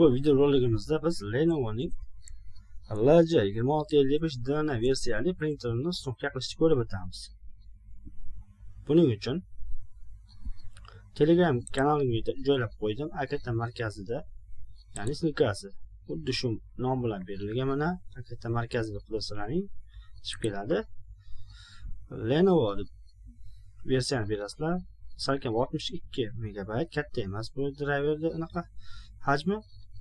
ushbu videoroligimizda biz lenovoning lj2655 dn versiyali printerini sinovga qilishni ko'rib o'tamiz. Buning uchun telegram kanalimga joylab qo'ydim akt markazida ya'ni ssilkasi xuddi shu nom bilan berilgan mana akt markaziga qudasalaring chiqib keladi. Lenovo deb versiyani berasizlar salkam 62 megabayt katta emas bu driverda anaqa hajmi.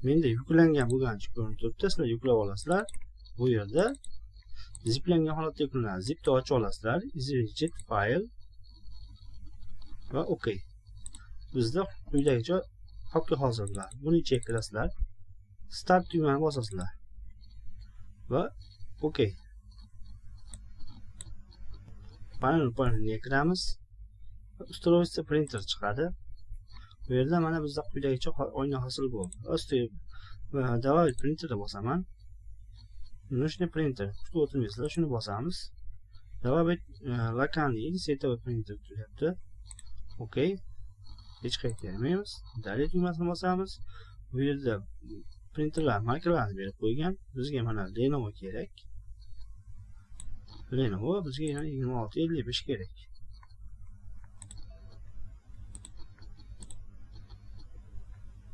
Menda yuklangan bo'lganicha ko'rinib turibdi sizlar yuklab olasizlar. Bu yerda ziplangan holatda yuklanadi. Zipni ochib olasizlar. Exit fayl va ok. Bizda quyidagicha papka hozirlar. Buni ichiga kirasizlar. Start tugmani bosasizlar. Va ok. Panel panelga kiramiz. Устройство printer chiqadi. Bu yerda mana bizda quyidagicha oyna hosil bo'ldi. Ostiga добавить printerni bosaman. Нужный printer kutib o'tirmaysizlar shuni bosamiz. Добавить локальный или printer tuyapti ok. Hech qayerga kelmaymiz. Dalya tugmasini bosamiz. Bu yerda printerlar markalarni berib qo'ygan. Bizga mana lenovo kerak. Lenovo bizga yigirma olti ellik besh kerak.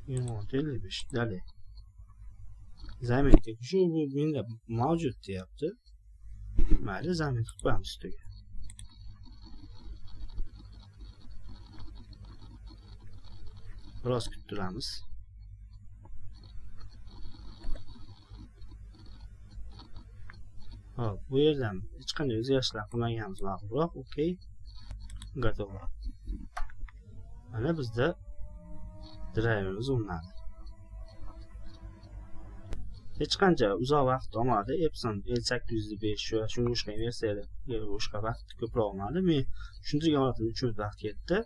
Yigirma olti ellik besh dalya zametga shu bu menda mavjud deyapti. Mayli zamet qilib qo'yamiz ustiga biroz kuttiramiz hop bu yerdan hech qanday o'zgarishlar qilmaganimiz ma'qulroq ok готово. Mana bizda drayverimiz zoomladi hech qancha uzoq vaqt olmadi epson l sakkiz yuz besh va shunga o'xshagan versiyaga boshqa vaqt ko'proq olmadi men tushuntirgan holatim uch minut vaqt ketdi